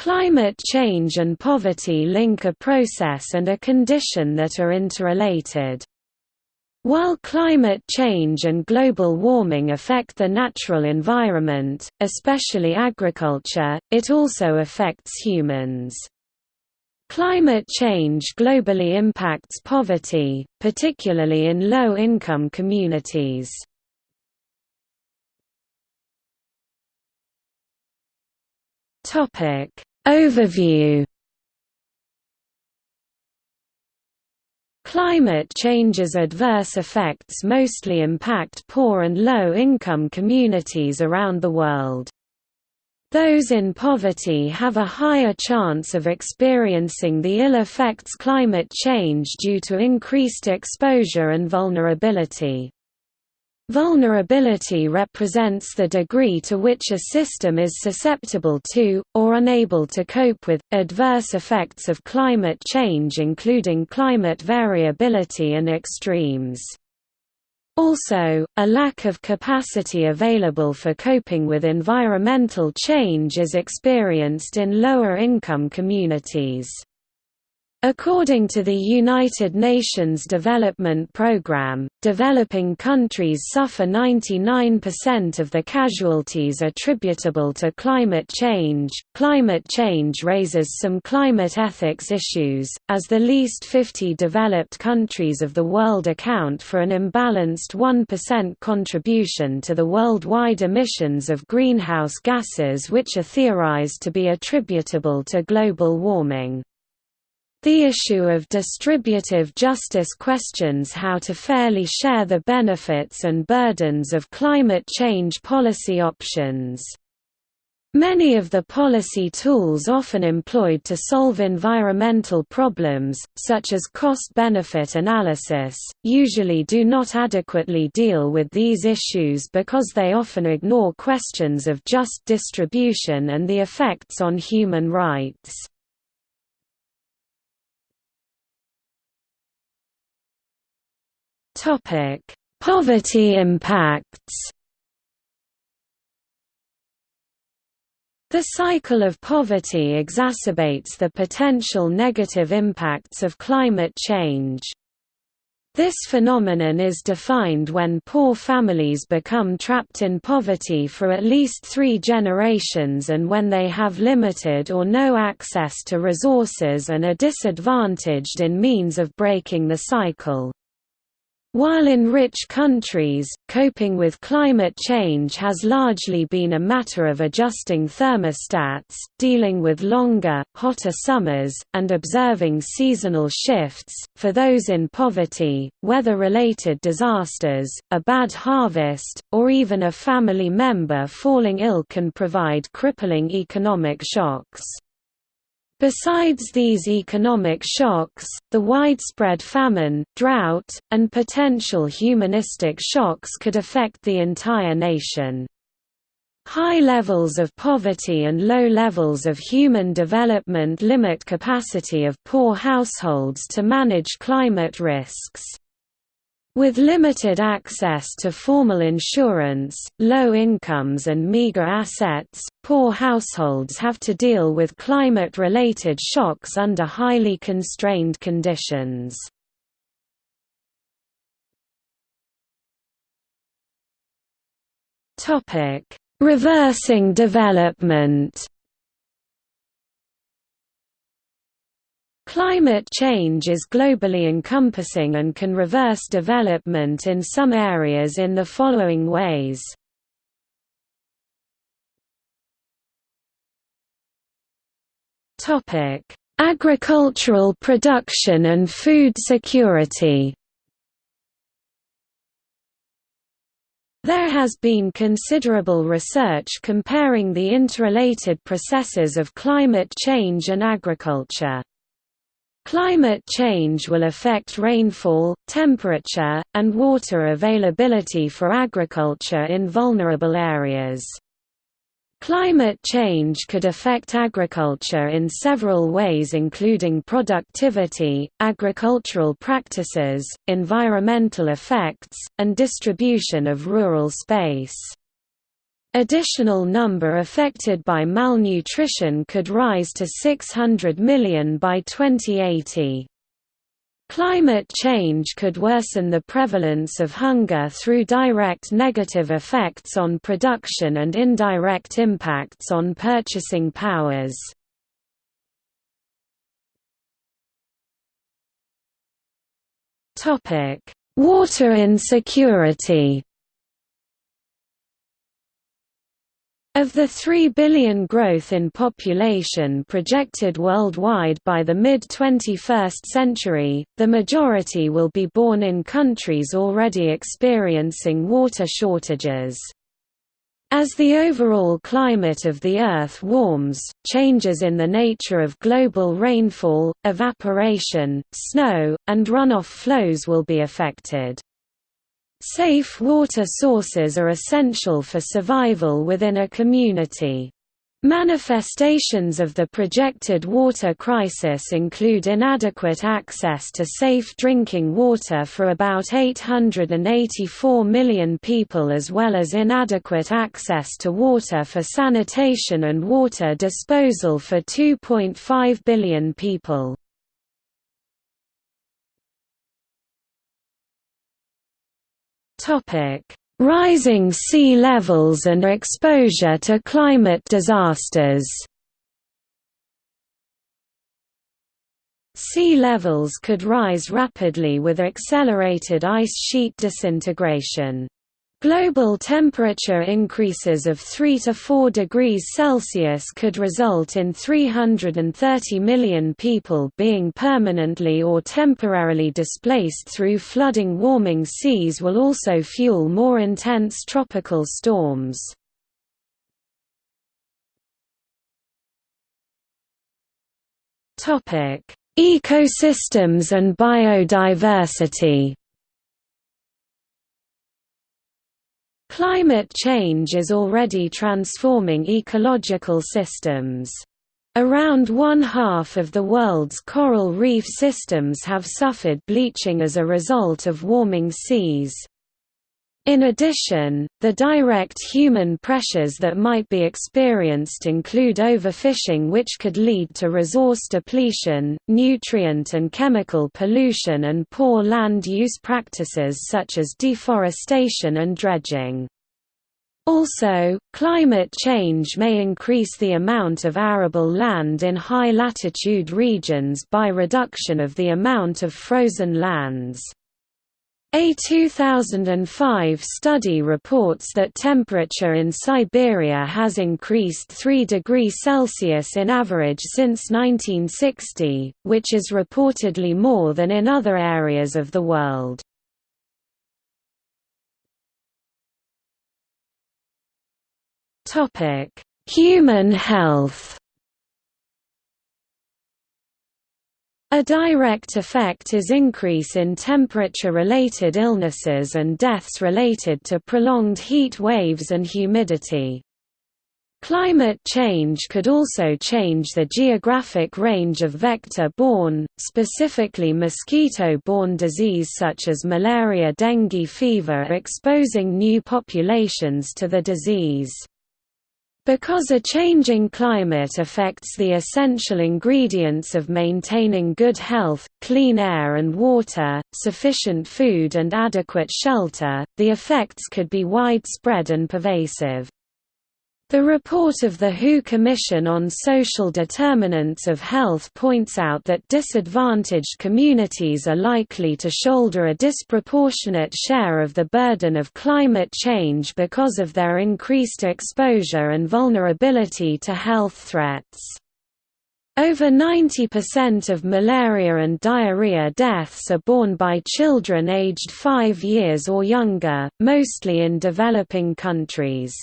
Climate change and poverty link a process and a condition that are interrelated. While climate change and global warming affect the natural environment, especially agriculture, it also affects humans. Climate change globally impacts poverty, particularly in low-income communities. Overview Climate change's adverse effects mostly impact poor and low-income communities around the world. Those in poverty have a higher chance of experiencing the ill effects climate change due to increased exposure and vulnerability. Vulnerability represents the degree to which a system is susceptible to, or unable to cope with, adverse effects of climate change including climate variability and extremes. Also, a lack of capacity available for coping with environmental change is experienced in lower income communities. According to the United Nations Development Programme, developing countries suffer 99% of the casualties attributable to climate change. Climate change raises some climate ethics issues, as the least 50 developed countries of the world account for an imbalanced 1% contribution to the worldwide emissions of greenhouse gases, which are theorized to be attributable to global warming. The issue of distributive justice questions how to fairly share the benefits and burdens of climate change policy options. Many of the policy tools often employed to solve environmental problems, such as cost-benefit analysis, usually do not adequately deal with these issues because they often ignore questions of just distribution and the effects on human rights. Topic: Poverty impacts. The cycle of poverty exacerbates the potential negative impacts of climate change. This phenomenon is defined when poor families become trapped in poverty for at least three generations and when they have limited or no access to resources and are disadvantaged in means of breaking the cycle. While in rich countries, coping with climate change has largely been a matter of adjusting thermostats, dealing with longer, hotter summers, and observing seasonal shifts, for those in poverty, weather-related disasters, a bad harvest, or even a family member falling ill can provide crippling economic shocks. Besides these economic shocks, the widespread famine, drought, and potential humanistic shocks could affect the entire nation. High levels of poverty and low levels of human development limit capacity of poor households to manage climate risks. With limited access to formal insurance, low incomes and meager assets, poor households have to deal with climate-related shocks under highly constrained conditions. Reversing development Climate change is globally encompassing and can reverse development in some areas in the following ways. Agricultural production and food security There has been considerable research comparing the interrelated processes of climate change and agriculture. Climate change will affect rainfall, temperature, and water availability for agriculture in vulnerable areas. Climate change could affect agriculture in several ways including productivity, agricultural practices, environmental effects, and distribution of rural space. Additional number affected by malnutrition could rise to 600 million by 2080. Climate change could worsen the prevalence of hunger through direct negative effects on production and indirect impacts on purchasing powers. Water insecurity Of the 3 billion growth in population projected worldwide by the mid-21st century, the majority will be born in countries already experiencing water shortages. As the overall climate of the Earth warms, changes in the nature of global rainfall, evaporation, snow, and runoff flows will be affected. Safe water sources are essential for survival within a community. Manifestations of the projected water crisis include inadequate access to safe drinking water for about 884 million people as well as inadequate access to water for sanitation and water disposal for 2.5 billion people. Rising sea levels and exposure to climate disasters. Sea levels could rise rapidly with accelerated ice sheet disintegration. Global temperature increases of 3 to 4 degrees Celsius could result in 330 million people being permanently or temporarily displaced through flooding warming seas will also fuel more intense tropical storms. Ecosystems and biodiversity Climate change is already transforming ecological systems. Around one half of the world's coral reef systems have suffered bleaching as a result of warming seas. In addition, the direct human pressures that might be experienced include overfishing which could lead to resource depletion, nutrient and chemical pollution and poor land use practices such as deforestation and dredging. Also, climate change may increase the amount of arable land in high-latitude regions by reduction of the amount of frozen lands. A 2005 study reports that temperature in Siberia has increased 3 degrees Celsius in average since 1960, which is reportedly more than in other areas of the world. Human health A direct effect is increase in temperature-related illnesses and deaths related to prolonged heat waves and humidity. Climate change could also change the geographic range of vector-borne, specifically mosquito-borne disease such as malaria dengue fever exposing new populations to the disease. Because a changing climate affects the essential ingredients of maintaining good health, clean air and water, sufficient food and adequate shelter, the effects could be widespread and pervasive. The report of the WHO Commission on Social Determinants of Health points out that disadvantaged communities are likely to shoulder a disproportionate share of the burden of climate change because of their increased exposure and vulnerability to health threats. Over 90% of malaria and diarrhea deaths are borne by children aged 5 years or younger, mostly in developing countries.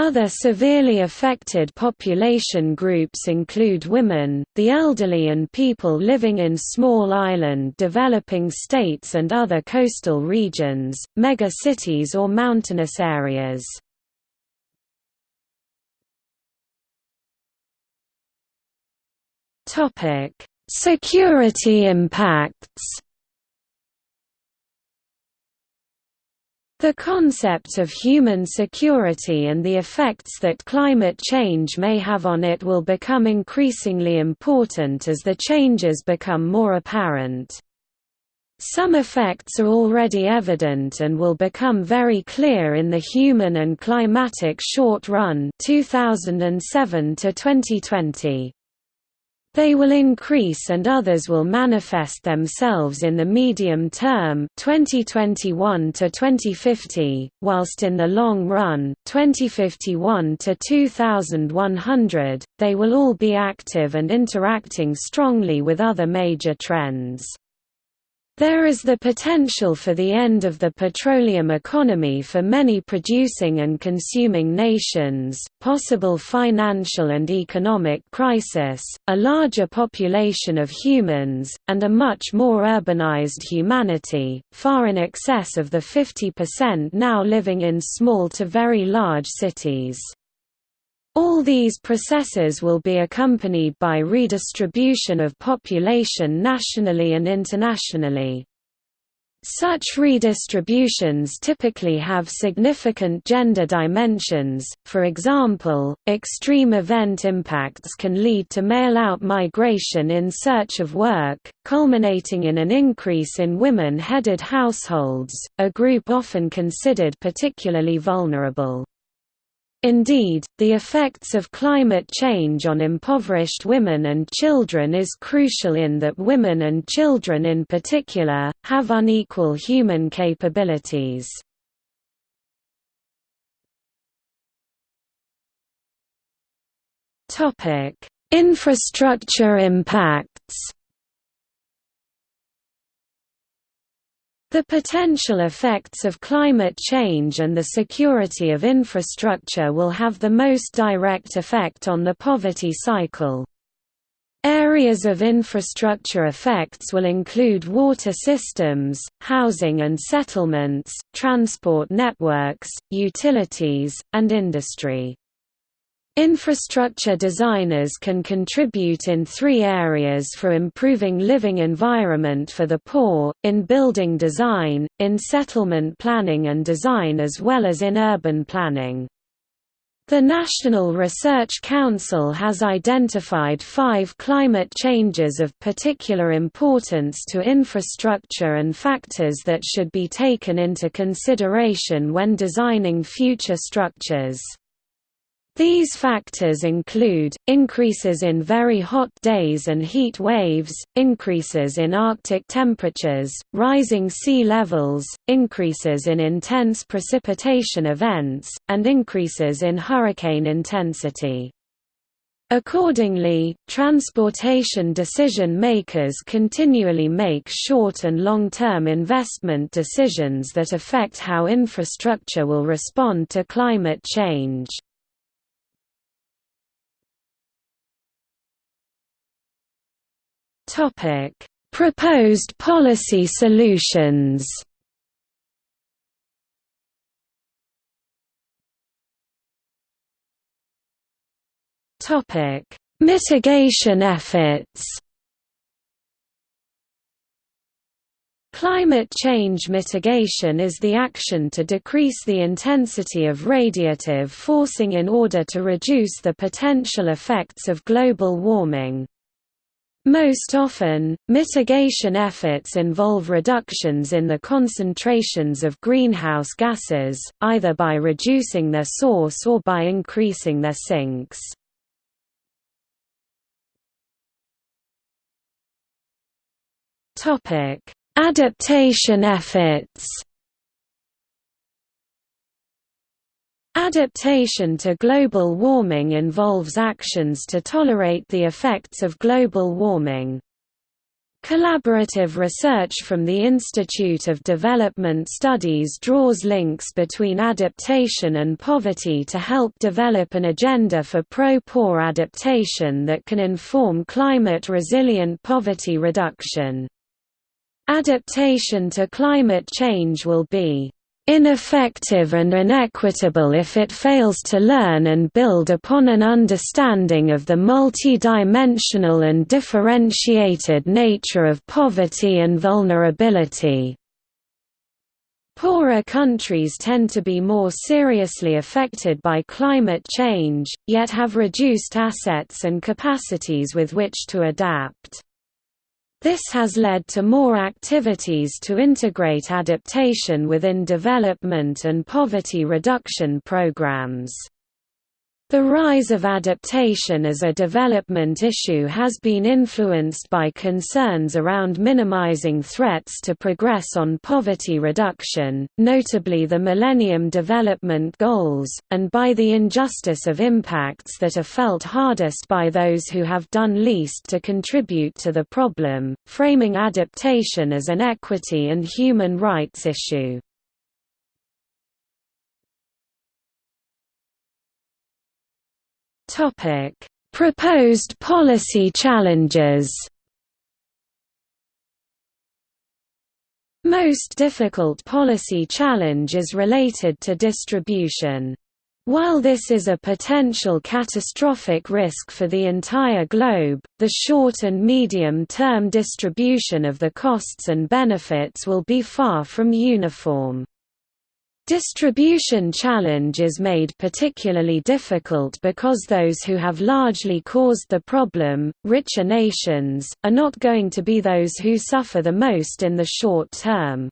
Other severely affected population groups include women, the elderly and people living in small island developing states and other coastal regions, mega-cities or mountainous areas. Security impacts The concept of human security and the effects that climate change may have on it will become increasingly important as the changes become more apparent. Some effects are already evident and will become very clear in the human and climatic short run 2007 to 2020. They will increase and others will manifest themselves in the medium term 2021 to 2050, whilst in the long run 2051 to 2100, they will all be active and interacting strongly with other major trends. There is the potential for the end of the petroleum economy for many producing and consuming nations, possible financial and economic crisis, a larger population of humans, and a much more urbanized humanity, far in excess of the 50% now living in small to very large cities. All these processes will be accompanied by redistribution of population nationally and internationally. Such redistributions typically have significant gender dimensions, for example, extreme event impacts can lead to male-out migration in search of work, culminating in an increase in women-headed households, a group often considered particularly vulnerable. Indeed, the effects of climate change on impoverished women and children is crucial in that women and children in particular, have unequal human capabilities. Infrastructure impacts The potential effects of climate change and the security of infrastructure will have the most direct effect on the poverty cycle. Areas of infrastructure effects will include water systems, housing and settlements, transport networks, utilities, and industry. Infrastructure designers can contribute in three areas for improving living environment for the poor, in building design, in settlement planning and design as well as in urban planning. The National Research Council has identified five climate changes of particular importance to infrastructure and factors that should be taken into consideration when designing future structures. These factors include, increases in very hot days and heat waves, increases in Arctic temperatures, rising sea levels, increases in intense precipitation events, and increases in hurricane intensity. Accordingly, transportation decision makers continually make short and long-term investment decisions that affect how infrastructure will respond to climate change. Topic: Proposed policy solutions. Topic: Mitigation efforts. Climate change mitigation is the action to decrease the intensity of radiative forcing in order to reduce the potential effects of global warming. Most often, mitigation efforts involve reductions in the concentrations of greenhouse gases, either by reducing their source or by increasing their sinks. Adaptation efforts Adaptation to global warming involves actions to tolerate the effects of global warming. Collaborative research from the Institute of Development Studies draws links between adaptation and poverty to help develop an agenda for pro-poor adaptation that can inform climate-resilient poverty reduction. Adaptation to climate change will be ineffective and inequitable if it fails to learn and build upon an understanding of the multidimensional and differentiated nature of poverty and vulnerability. Poorer countries tend to be more seriously affected by climate change, yet have reduced assets and capacities with which to adapt. This has led to more activities to integrate adaptation within development and poverty reduction programs. The rise of adaptation as a development issue has been influenced by concerns around minimizing threats to progress on poverty reduction, notably the Millennium Development Goals, and by the injustice of impacts that are felt hardest by those who have done least to contribute to the problem, framing adaptation as an equity and human rights issue. Topic: Proposed policy challenges. Most difficult policy challenge is related to distribution. While this is a potential catastrophic risk for the entire globe, the short and medium-term distribution of the costs and benefits will be far from uniform. Distribution challenge is made particularly difficult because those who have largely caused the problem, richer nations, are not going to be those who suffer the most in the short term.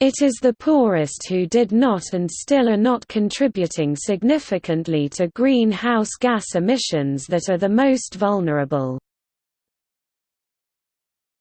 It is the poorest who did not and still are not contributing significantly to greenhouse gas emissions that are the most vulnerable.